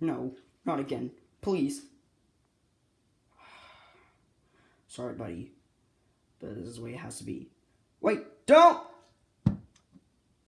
No, not again. Please. Sorry, buddy. But this is the way it has to be. Wait, don't!